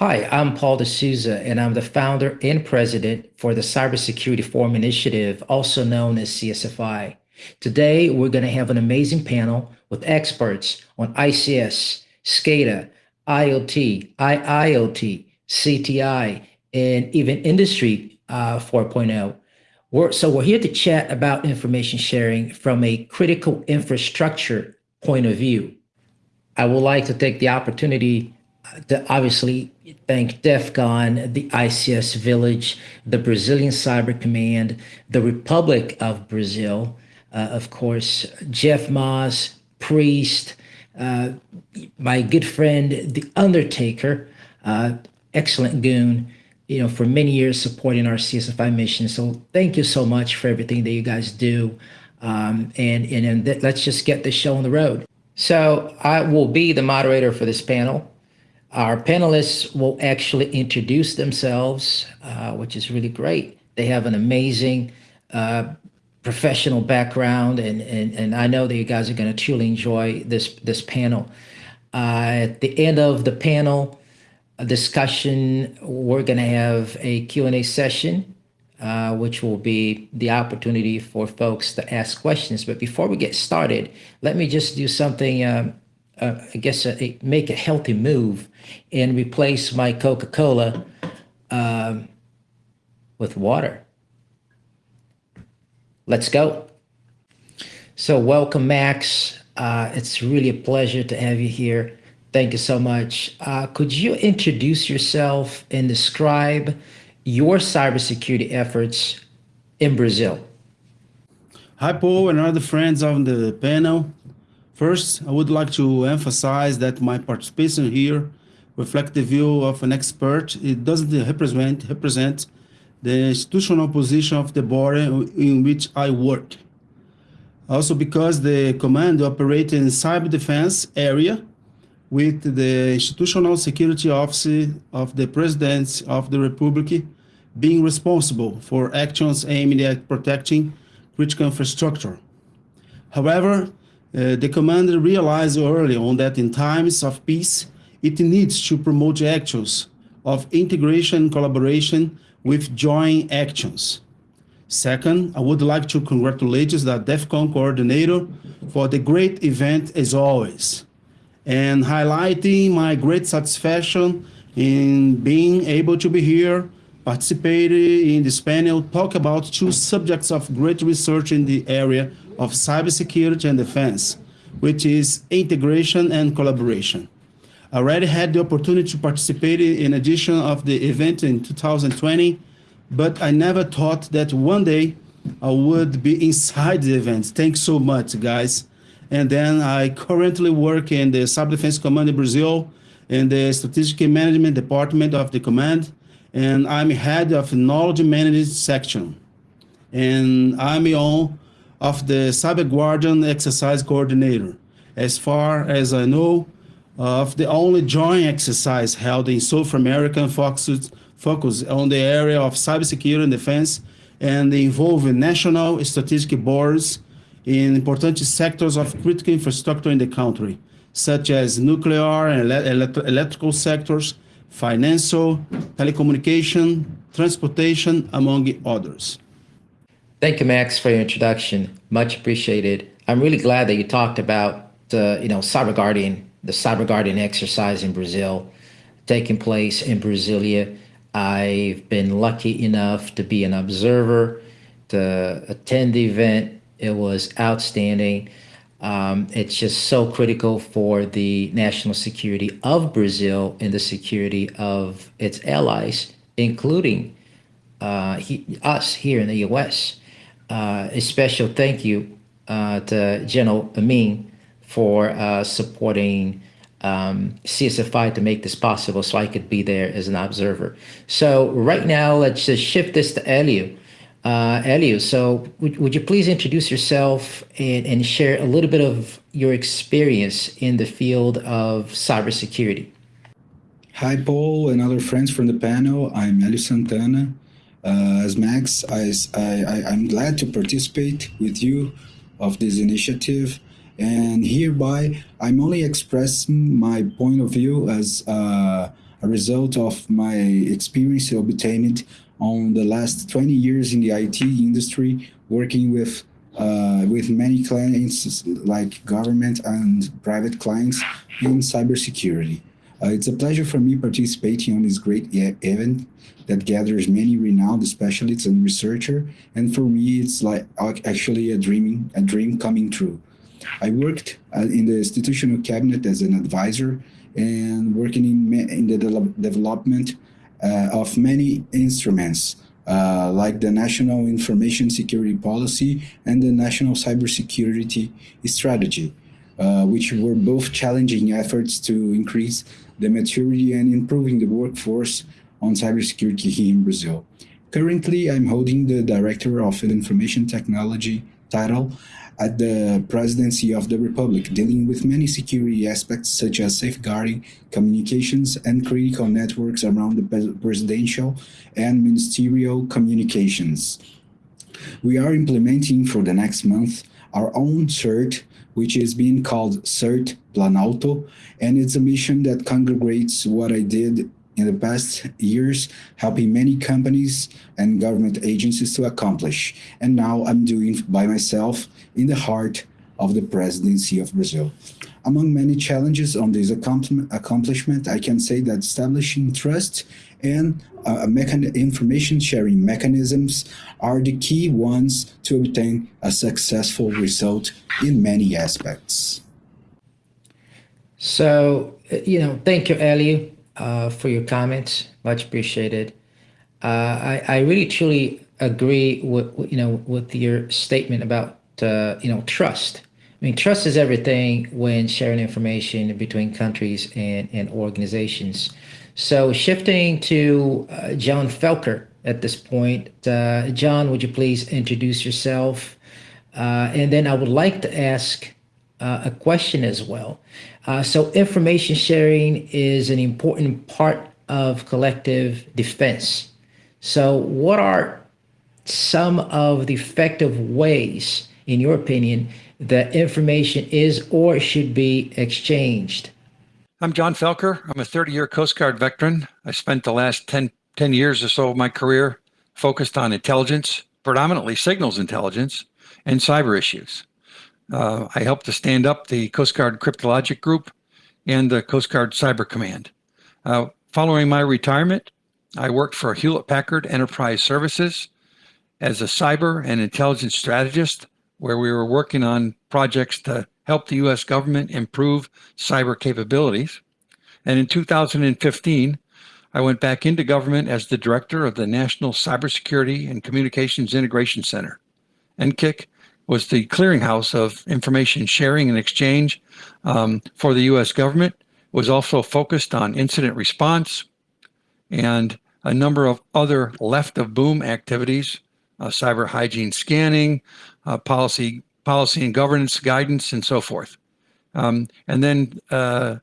Hi, I'm Paul de Souza, and I'm the founder and president for the Cybersecurity Forum Initiative, also known as CSFI. Today, we're going to have an amazing panel with experts on ICS, SCADA, IoT, IIoT, CTI, and even Industry uh, 4.0. We're, so we're here to chat about information sharing from a critical infrastructure point of view. I would like to take the opportunity obviously thank DEFCON, the ICS Village, the Brazilian Cyber Command, the Republic of Brazil, uh, of course, Jeff Moss, Priest, uh, my good friend, The Undertaker, uh, excellent goon, you know, for many years supporting our CSFI mission. So thank you so much for everything that you guys do. Um, and and, and let's just get the show on the road. So I will be the moderator for this panel. Our panelists will actually introduce themselves, uh, which is really great. They have an amazing uh, professional background, and, and, and I know that you guys are going to truly enjoy this, this panel. Uh, at the end of the panel discussion, we're going to have a Q&A session, uh, which will be the opportunity for folks to ask questions. But before we get started, let me just do something um, uh, I guess, a, make a healthy move and replace my Coca-Cola um, with water. Let's go. So welcome, Max. Uh, it's really a pleasure to have you here. Thank you so much. Uh, could you introduce yourself and describe your cybersecurity efforts in Brazil? Hi, Paul and other friends on the panel. First, I would like to emphasize that my participation here reflects the view of an expert. It doesn't represent, represent the institutional position of the body in which I work. Also because the command operates in cyber defense area with the institutional security office of the President of the Republic being responsible for actions aimed at protecting critical infrastructure. However, uh, the commander realized early on that in times of peace, it needs to promote actions of integration and collaboration with joint actions. Second, I would like to congratulate the DEFCON coordinator for the great event as always, and highlighting my great satisfaction in being able to be here, participate in this panel, talk about two subjects of great research in the area of cybersecurity and defense, which is integration and collaboration. I already had the opportunity to participate in addition of the event in 2020, but I never thought that one day I would be inside the event. Thanks so much, guys. And then I currently work in the Cyber Defense Command in Brazil, in the Strategic Management Department of the command, and I'm head of the Knowledge Management section. And I'm on of the Cyber Guardian exercise coordinator. As far as I know, uh, of the only joint exercise held in South America focused focus on the area of cybersecurity and defense and involving national strategic boards in important sectors of critical infrastructure in the country, such as nuclear and ele electrical sectors, financial, telecommunication, transportation, among others. Thank you, Max, for your introduction. Much appreciated. I'm really glad that you talked about the, you know, Cyber Guardian, the Cyber Guardian exercise in Brazil, taking place in Brasilia. I've been lucky enough to be an observer, to attend the event. It was outstanding. Um, it's just so critical for the national security of Brazil and the security of its allies, including uh, he, us here in the U.S uh, a special thank you uh, to General Amin for uh, supporting um, CSFI to make this possible so I could be there as an observer. So right now, let's just shift this to Elio. Uh, Elio, so would, would you please introduce yourself and, and share a little bit of your experience in the field of cybersecurity? Hi, Paul and other friends from the panel. I'm Elio Santana. Uh, as Max, I, I, I'm glad to participate with you of this initiative and hereby I'm only expressing my point of view as uh, a result of my experience obtained on the last 20 years in the IT industry, working with uh, with many clients like government and private clients in cybersecurity. Uh, it's a pleasure for me participating on this great e event that gathers many renowned specialists and researchers. And for me, it's like actually a dreaming, a dream coming true. I worked uh, in the institutional cabinet as an advisor and working in, in the de development of many instruments uh, like the National Information Security Policy and the National Cybersecurity Strategy, uh, which were both challenging efforts to increase the maturity and improving the workforce on cybersecurity here in Brazil. Currently, I'm holding the Director of Information Technology title at the Presidency of the Republic, dealing with many security aspects such as safeguarding communications and critical networks around the presidential and ministerial communications. We are implementing for the next month our own CERT, which is being called CERT Planalto, and it's a mission that congregates what I did in the past years, helping many companies and government agencies to accomplish. And now I'm doing by myself in the heart of the presidency of Brazil. Among many challenges on this accomplishment, I can say that establishing trust and uh, information sharing mechanisms are the key ones to obtain a successful result in many aspects. So, you know, thank you, Elio uh, for your comments. Much appreciated. Uh, I, I really truly agree with you know with your statement about uh, you know trust. I mean, trust is everything when sharing information between countries and, and organizations. So shifting to uh, John Felker at this point. Uh, John, would you please introduce yourself? Uh, and then I would like to ask uh, a question as well. Uh, so information sharing is an important part of collective defense. So what are some of the effective ways, in your opinion, that information is or should be exchanged? I'm John Felker. I'm a 30-year Coast Guard veteran. I spent the last 10, 10 years or so of my career focused on intelligence, predominantly signals intelligence, and cyber issues. Uh, I helped to stand up the Coast Guard Cryptologic Group and the Coast Guard Cyber Command. Uh, following my retirement, I worked for Hewlett Packard Enterprise Services as a cyber and intelligence strategist, where we were working on projects to help the US government improve cyber capabilities. And in 2015, I went back into government as the director of the National Cybersecurity and Communications Integration Center, NCIC, was the clearinghouse of information sharing and exchange um, for the U.S. government, was also focused on incident response and a number of other left of boom activities, uh, cyber hygiene scanning, uh, policy, policy and governance guidance, and so forth. Um, and then uh,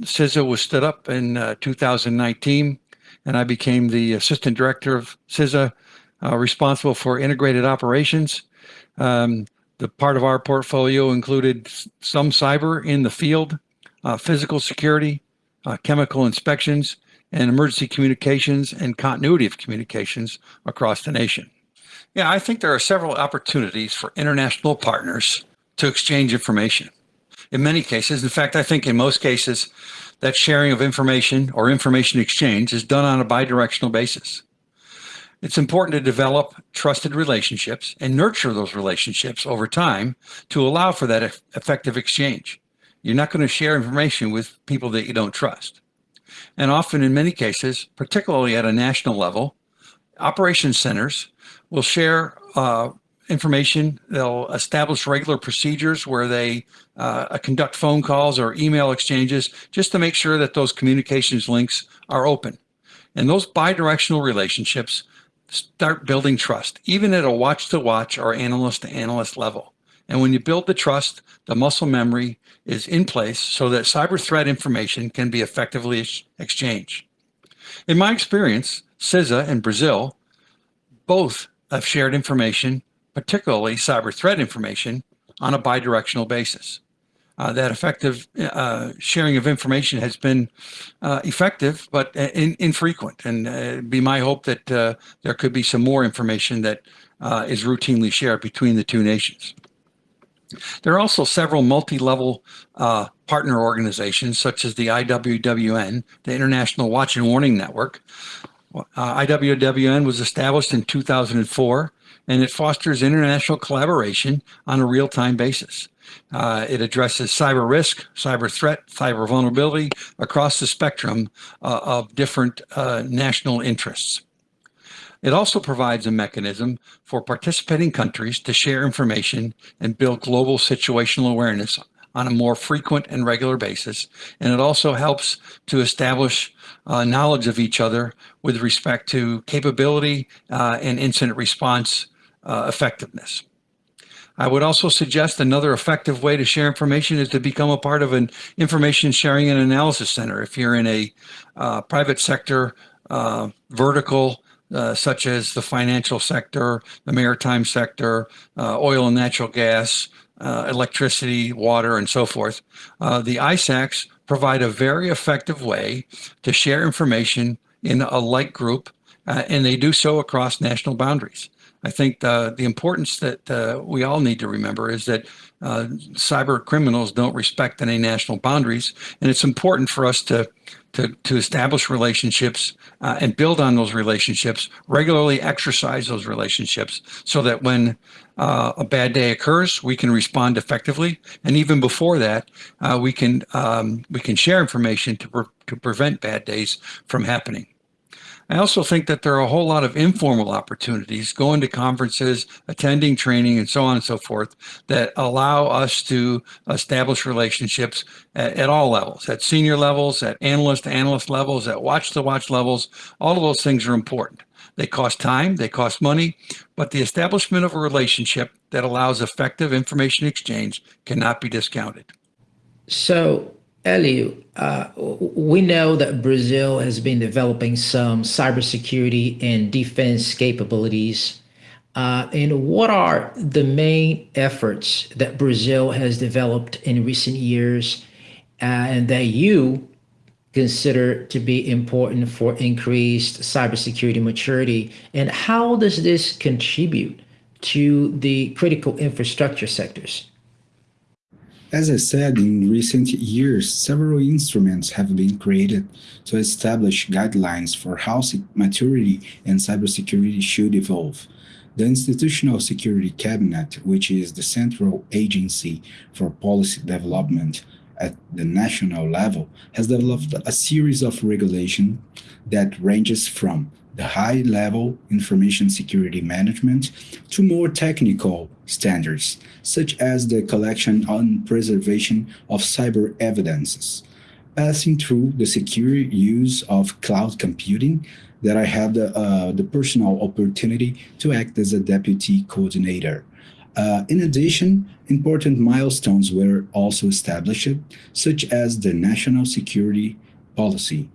CISA was stood up in uh, 2019, and I became the assistant director of CISA, uh, responsible for integrated operations um, the part of our portfolio included some cyber in the field, uh, physical security, uh, chemical inspections, and emergency communications and continuity of communications across the nation. Yeah, I think there are several opportunities for international partners to exchange information. In many cases, in fact, I think in most cases, that sharing of information or information exchange is done on a bidirectional basis. It's important to develop trusted relationships and nurture those relationships over time to allow for that effective exchange. You're not going to share information with people that you don't trust. And often in many cases, particularly at a national level, operations centers will share uh, information. They'll establish regular procedures where they uh, conduct phone calls or email exchanges just to make sure that those communications links are open. And those bidirectional relationships start building trust, even at a watch to watch or analyst to analyst level. And when you build the trust, the muscle memory is in place so that cyber threat information can be effectively exchanged. In my experience, CISA and Brazil both have shared information, particularly cyber threat information, on a bidirectional basis. Uh, that effective uh, sharing of information has been uh, effective, but in, infrequent. And it'd be my hope that there could be some more information that is routinely shared between the two nations. There are also several multi-level uh, partner organizations, such as the IWWN, the International Watch and Warning Network. Uh, IWWN was established in 2004, and it fosters international collaboration on a real-time basis. Uh, it addresses cyber risk, cyber threat, cyber vulnerability across the spectrum uh, of different uh, national interests. It also provides a mechanism for participating countries to share information and build global situational awareness on a more frequent and regular basis. And it also helps to establish uh, knowledge of each other with respect to capability uh, and incident response uh, effectiveness. I would also suggest another effective way to share information is to become a part of an information sharing and analysis center. If you're in a uh, private sector uh, vertical, uh, such as the financial sector, the maritime sector, uh, oil and natural gas, uh, electricity, water, and so forth, uh, the ISACs provide a very effective way to share information in a like group, and they do so across national boundaries. I think the, the importance that uh, we all need to remember is that uh, cyber criminals don't respect any national boundaries. And it's important for us to, to, to establish relationships uh, and build on those relationships, regularly exercise those relationships so that when uh, a bad day occurs, we can respond effectively. And even before that, uh, we, can, um, we can share information to, pre to prevent bad days from happening. I also think that there are a whole lot of informal opportunities, going to conferences, attending training, and so on and so forth, that allow us to establish relationships at, at all levels, at senior levels, at analyst to analyst levels, at watch to watch levels. All of those things are important. They cost time, they cost money, but the establishment of a relationship that allows effective information exchange cannot be discounted. So Elio, uh, we know that Brazil has been developing some cybersecurity and defense capabilities. Uh, and what are the main efforts that Brazil has developed in recent years uh, and that you consider to be important for increased cybersecurity maturity? And how does this contribute to the critical infrastructure sectors? As I said, in recent years, several instruments have been created to establish guidelines for how maturity and cybersecurity should evolve. The Institutional Security Cabinet, which is the central agency for policy development at the national level, has developed a series of regulations that ranges from the high-level information security management to more technical standards, such as the collection and preservation of cyber evidences, passing through the secure use of cloud computing that I had the, uh, the personal opportunity to act as a deputy coordinator. Uh, in addition, important milestones were also established, such as the National Security Policy,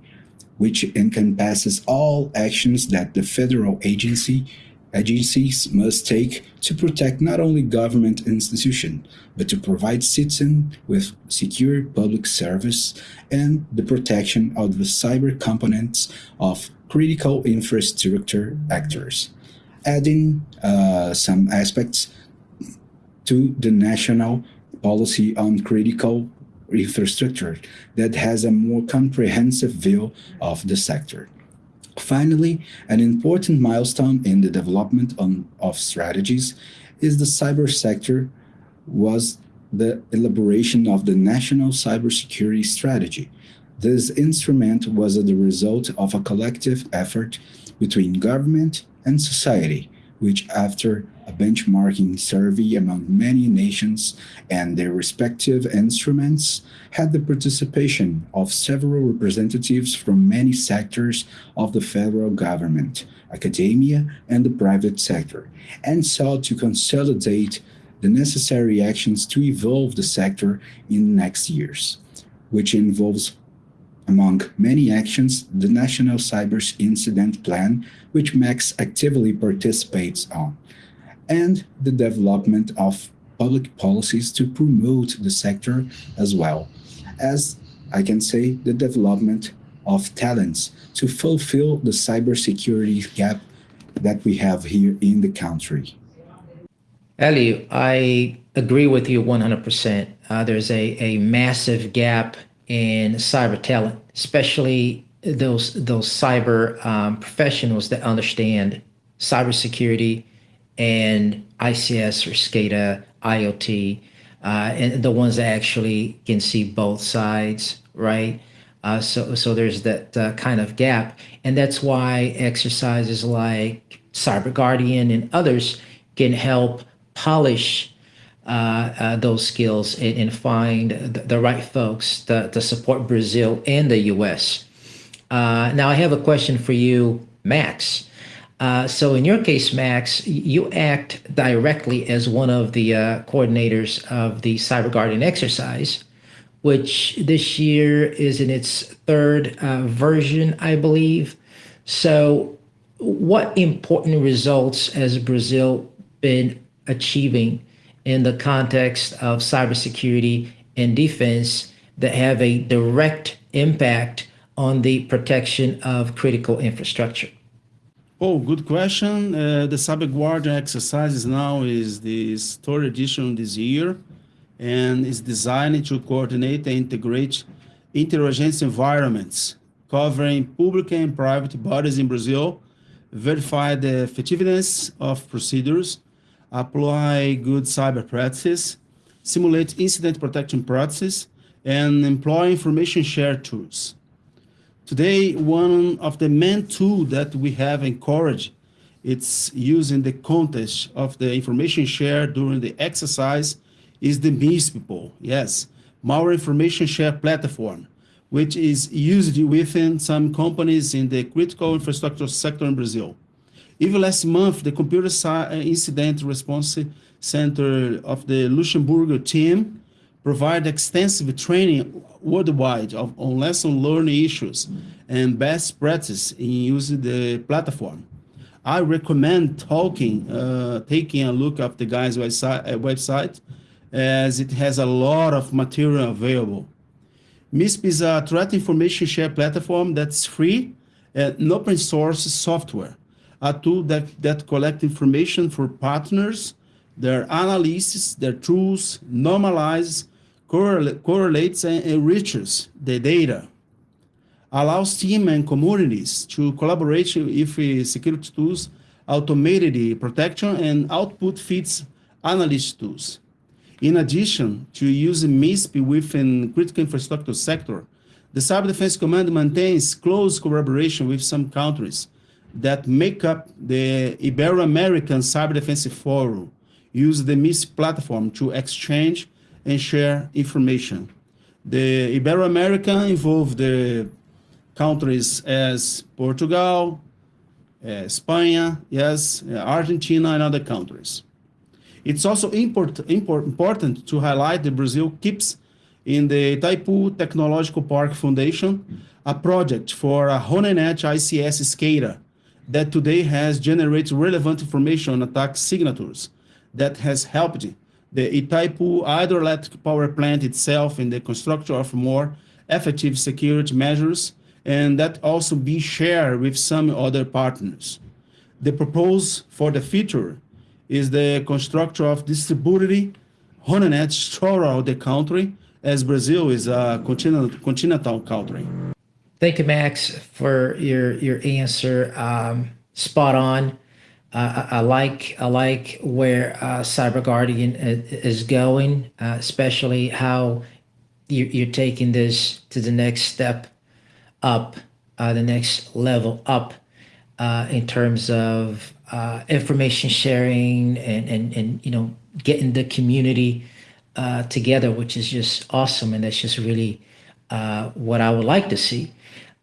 which encompasses all actions that the federal agency agencies must take to protect not only government institutions, but to provide citizens with secure public service and the protection of the cyber components of critical infrastructure actors, adding uh, some aspects to the national policy on critical infrastructure that has a more comprehensive view of the sector. Finally, an important milestone in the development on, of strategies is the cyber sector was the elaboration of the National Cybersecurity Strategy. This instrument was the result of a collective effort between government and society, which after a benchmarking survey among many nations and their respective instruments had the participation of several representatives from many sectors of the federal government, academia, and the private sector, and sought to consolidate the necessary actions to evolve the sector in next years, which involves among many actions, the National Cyber Incident Plan, which MAX actively participates on and the development of public policies to promote the sector as well as I can say the development of talents to fulfill the cybersecurity gap that we have here in the country. Elio, I agree with you 100%. Uh, there's a, a massive gap in cyber talent, especially those those cyber um, professionals that understand cybersecurity and ICS or SCADA, IoT, uh, and the ones that actually can see both sides, right? Uh, so, so there's that uh, kind of gap, and that's why exercises like Cyber Guardian and others can help polish uh, uh, those skills and, and find the, the, right folks to, to support Brazil and the U.S. Uh, now, I have a question for you, Max. Uh, so in your case, Max, you act directly as one of the uh, coordinators of the Cyber Guardian exercise, which this year is in its third uh, version, I believe. So what important results has Brazil been achieving in the context of cybersecurity and defense that have a direct impact on the protection of critical infrastructure? Oh, good question. Uh, the Cyber Guardian exercise now is the third edition this year and is designed to coordinate and integrate interagency environments covering public and private bodies in Brazil, verify the effectiveness of procedures, apply good cyber practices, simulate incident protection practices, and employ information share tools. Today, one of the main tools that we have encouraged it's using the context of the information shared during the exercise is the MISP Yes, malware information share platform, which is used within some companies in the critical infrastructure sector in Brazil. Even last month, the Computer uh, Incident Response Center of the Luxembourg team provide extensive training worldwide of, on lesson learning issues and best practice in using the platform. I recommend talking, uh, taking a look at the guy's website, uh, as it has a lot of material available. MISP is a threat information share platform that's free and open source software, a tool that, that collects information for partners, their analysis, their tools, normalize, correlates and enriches the data, allows team and communities to collaborate with security tools, automated protection, and output feeds analyst tools. In addition to using MISP within critical infrastructure sector, the Cyber Defense Command maintains close collaboration with some countries that make up the Ibero-American Cyber Defense Forum, use the MISP platform to exchange and share information. The Ibero-America involved the countries as Portugal, uh, Spain, yes, uh, Argentina, and other countries. It's also import, import, important to highlight that Brazil keeps in the Itaipu Technological Park Foundation a project for a HoneyNet ICS SCADA that today has generated relevant information on attack signatures that has helped the Itaipu hydroelectric power plant itself in the construction of more effective security measures, and that also be shared with some other partners. The proposal for the future is the construction of distributed HoneyNets throughout the country, as Brazil is a continental, continental country. Thank you, Max, for your your answer. Um, spot on. Uh, I, I, like I like where uh, Cyber Guardian is going, uh, especially how you, are taking this to the next step up, uh, the next level up uh, in terms of uh, information sharing and, and and you know getting the community together, which is just awesome, and that's just really what I would like to see.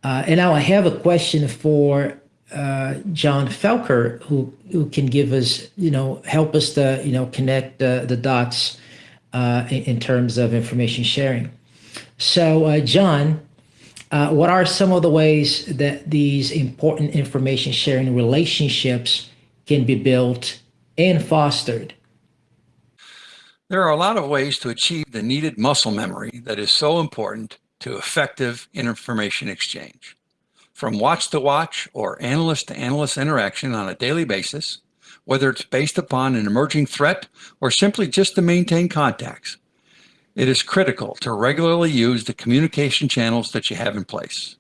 and now I have a question for uh, John Felker, who who can give us, you know, help us to, you know, connect the the dots uh, in, in, terms of information sharing. So, uh, John, uh, what are some of the ways that these important information sharing relationships can be built and fostered? There are a lot of ways to achieve the needed muscle memory that is so important to effective information exchange. From watch to watch or analyst to analyst interaction on a daily basis, whether it's based upon an emerging threat or simply just to maintain contacts, it is critical to regularly use the communication channels that you have in place.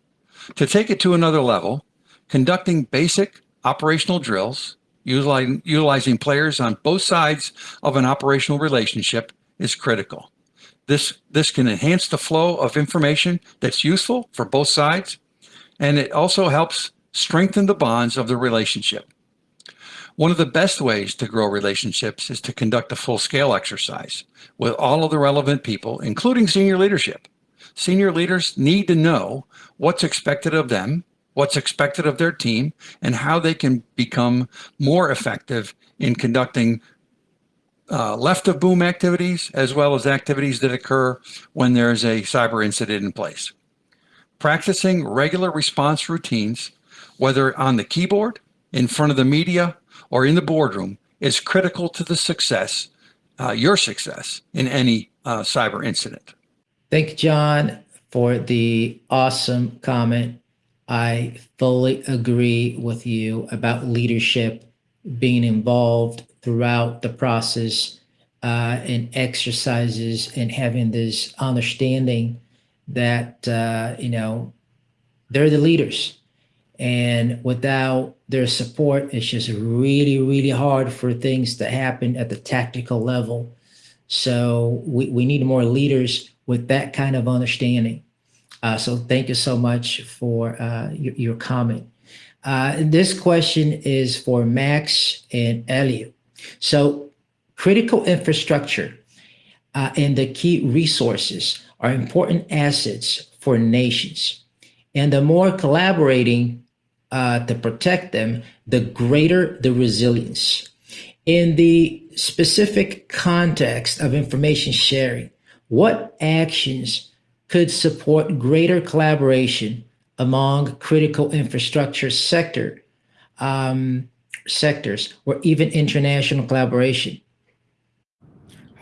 To take it to another level, conducting basic operational drills, utilizing, players on both sides of an operational relationship is critical. This, this can enhance the flow of information that's useful for both sides, and it also helps strengthen the bonds of the relationship. One of the best ways to grow relationships is to conduct a full-scale exercise with all of the relevant people, including senior leadership. Senior leaders need to know what's expected of them, what's expected of their team, and how they can become more effective in conducting uh, left of boom activities, as well as activities that occur when there's a cyber incident in place. Practicing regular response routines, whether on the keyboard, in front of the media, or in the boardroom, is critical to the success, uh, your success in any uh, cyber incident. Thank you, John, for the awesome comment. I fully agree with you about leadership being involved throughout the process uh, and exercises and having this understanding that, uh, you know, they're the leaders. And without their support, it's just really, really hard for things to happen at the tactical level. So we, we need more leaders with that kind of understanding. Uh, so thank you so much for uh, your, your comment. Uh, this question is for Max and Elio. So critical infrastructure uh, and the key resources are important assets for nations. And the more collaborating uh, to protect them, the greater the resilience. In the specific context of information sharing, what actions could support greater collaboration among critical infrastructure sector um, sectors or even international collaboration?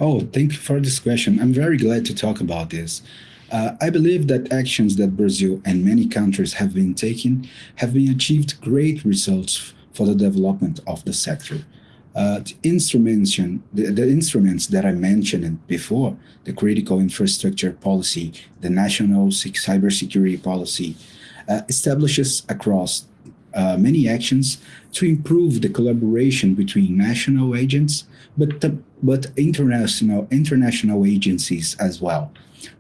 Oh, thank you for this question. I'm very glad to talk about this. Uh, I believe that actions that Brazil and many countries have been taking have been achieved great results for the development of the sector. Uh, the, instruments, the, the instruments that I mentioned before, the critical infrastructure policy, the national cybersecurity policy, uh, establishes across uh, many actions to improve the collaboration between national agents, but, but international, international agencies as well.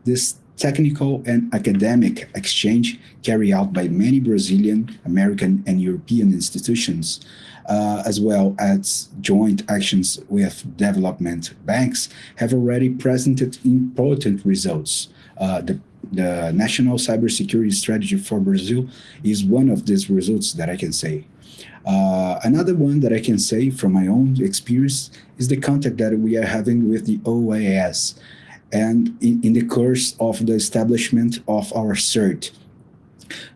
This technical and academic exchange carried out by many Brazilian, American, and European institutions, uh, as well as joint actions with development banks, have already presented important results. Uh, the, the National Cybersecurity Strategy for Brazil is one of these results that I can say. Uh, another one that I can say from my own experience is the contact that we are having with the OAS and in, in the course of the establishment of our CERT.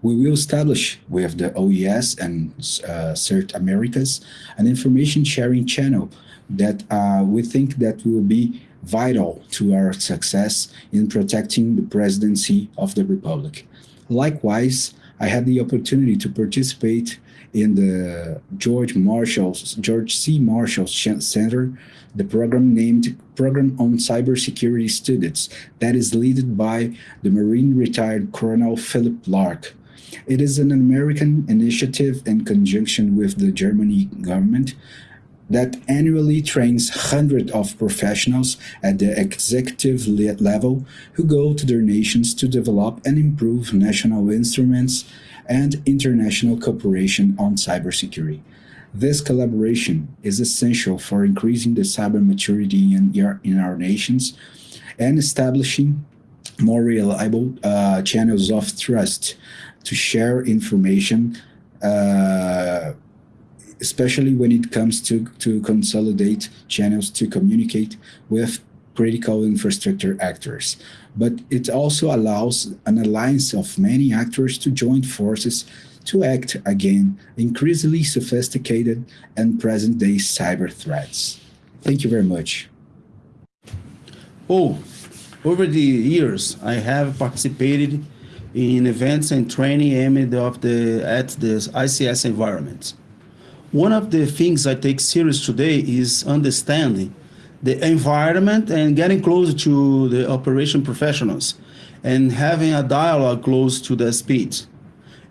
We will establish with the OAS and uh, CERT Americas an information sharing channel that uh, we think that will be vital to our success in protecting the presidency of the Republic. Likewise, I had the opportunity to participate in the George Marshall's George C. Marshall Center, the program named Program on Cybersecurity Studies that is led by the Marine retired Colonel Philip Lark. It is an American initiative in conjunction with the Germany government that annually trains hundreds of professionals at the executive level who go to their nations to develop and improve national instruments and international cooperation on cybersecurity. This collaboration is essential for increasing the cyber maturity in, in our nations and establishing more reliable uh, channels of trust to share information, uh, especially when it comes to, to consolidate channels to communicate with critical infrastructure actors. But it also allows an alliance of many actors to join forces to act against increasingly sophisticated and present-day cyber threats. Thank you very much. Oh, over the years, I have participated in events and training aimed of the, at the ICS environment. One of the things I take serious today is understanding the environment and getting close to the operation professionals and having a dialogue close to their speed.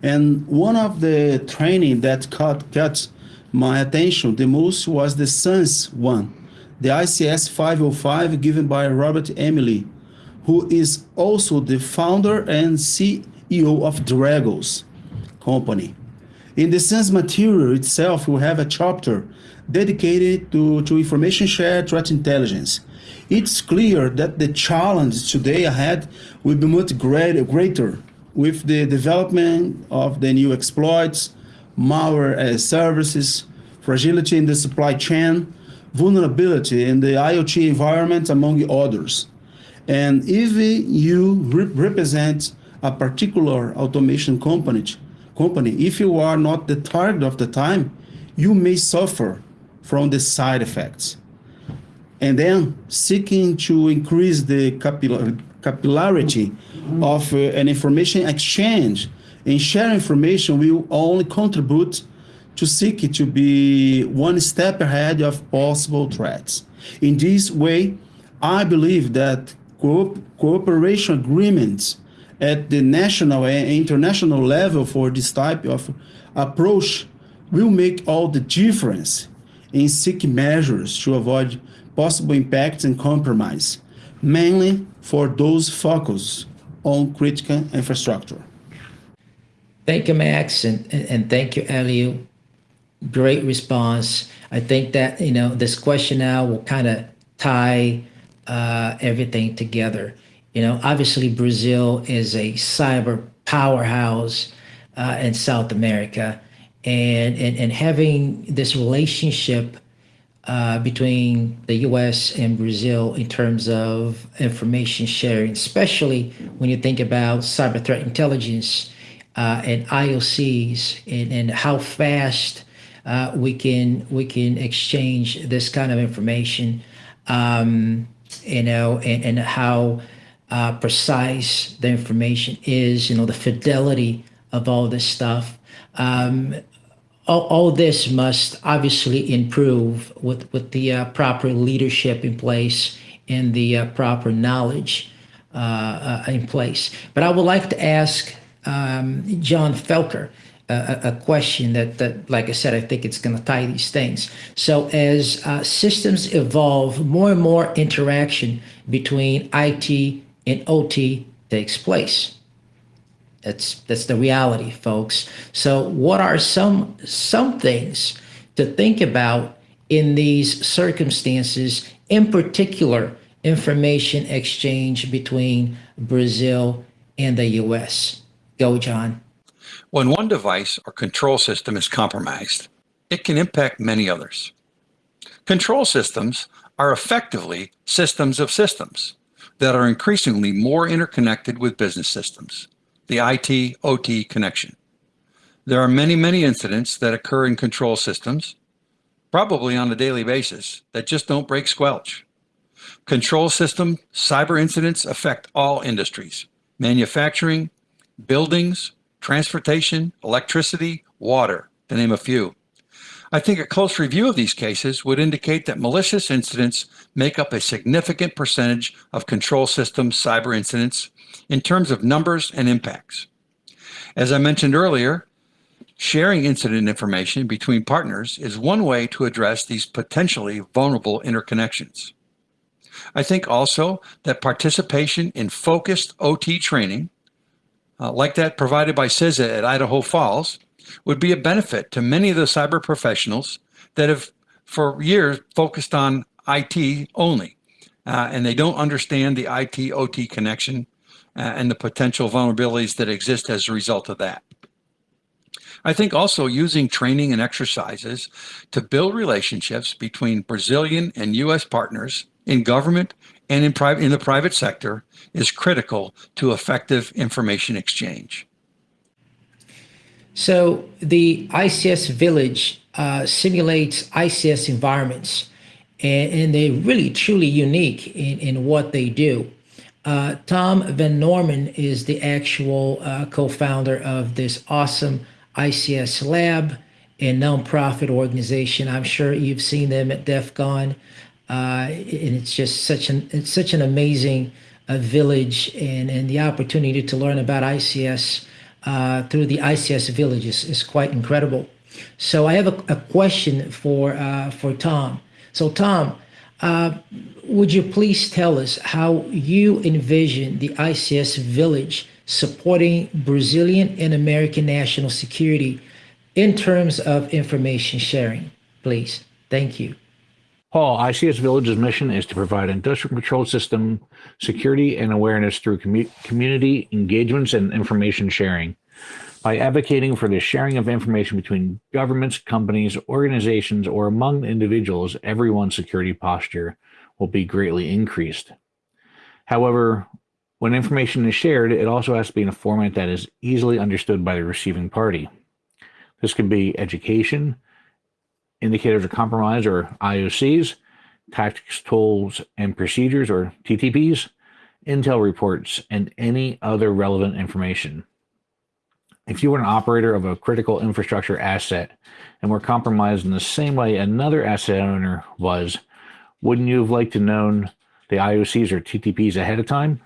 And one of the training that caught, caught my attention the most was the SANS one, the ICS 505 given by Robert M. Lee, who is also the founder and CEO of Dragos company. In the SANS material itself, we have a chapter dedicated to, to information shared threat intelligence. It's clear that the challenge today ahead will be much greater, with the development of the new exploits, malware as services, fragility in the supply chain, vulnerability in the IoT environment, among others. And if you re represent a particular automation company, company, if you are not the target of the time, you may suffer from the side effects. And then seeking to increase the capillar capillarity of uh, an information exchange and share information will only contribute to seek it to be one step ahead of possible threats. In this way, I believe that co cooperation agreements at the national and international level for this type of approach will make all the difference in seeking measures to avoid possible impacts and compromise, mainly for those focused on critical infrastructure. Thank you, Max, and, and thank you, Elio. Great response. I think that, you know, this question now will kind of tie uh, everything together. You know, obviously Brazil is a cyber powerhouse uh, in South America, and, and and having this relationship uh, between the U.S. and Brazil in terms of information sharing, especially when you think about cyber threat intelligence uh, and IOCs, and, and how fast uh, we can we can exchange this kind of information, um, you know, and, and how uh, precise the information is, you know, the fidelity of all this stuff. Um, all, all, this must obviously improve with, with the uh, proper leadership in place and the uh, proper knowledge uh, uh in place. But I would like to ask um, John Felker a, a, question that, that, like I said, I think it's going to tie these things. So as uh, systems evolve, more and more interaction between IT in OT takes place. That's that's the reality, folks. So what are some some things to think about in these circumstances, in particular, information exchange between Brazil and the US? Go, John. When one device or control system is compromised, it can impact many others. Control systems are effectively systems of systems that are increasingly more interconnected with business systems, the IT OT connection. There are many, many incidents that occur in control systems, probably on a daily basis, that just don't break squelch. Control system cyber incidents affect all industries, manufacturing, buildings, transportation, electricity, water, to name a few. I think a close review of these cases would indicate that malicious incidents make up a significant percentage of control system cyber incidents in terms of numbers and impacts. As I mentioned earlier, sharing incident information between partners is one way to address these potentially vulnerable interconnections. I think also that participation in focused OT training, uh, like that provided by CISA at Idaho Falls, would be a benefit to many of the cyber professionals that have for years focused on IT only, uh, and they don't understand the IT OT connection uh, and the potential vulnerabilities that exist as a result of that. I think also using training and exercises to build relationships between Brazilian and U.S. partners in government and in, private, in the private sector is critical to effective information exchange. So the ICS Village uh, simulates ICS environments and, and they're really truly unique in, in what they do. Uh, Tom Van Norman is the actual uh, co-founder of this awesome ICS lab and nonprofit organization. I'm sure you've seen them at DEF CON, uh, and it's just such an it's such an amazing uh, village, and and the opportunity to learn about ICS uh, through the ICS villages is, quite incredible. So I have a, a question for uh, for Tom. So Tom, uh, would you please tell us how you envision the ICS village supporting Brazilian and American national security in terms of information sharing, please? Thank you. Paul, ICS Village's mission is to provide industrial control system security and awareness through commu- community engagements and information sharing. By advocating for the sharing of information between governments, companies, organizations, or among individuals, everyone's security posture will be greatly increased. However, when information is shared, it also has to be in a format that is easily understood by the receiving party. This can be education, indicators of compromise or IOCs, tactics, tools, and procedures or TTPs, intel reports, and any other relevant information. If you were an operator of a critical infrastructure asset and were compromised in the same way another asset owner was, wouldn't you have liked to known the IOCs or TTPs ahead of time?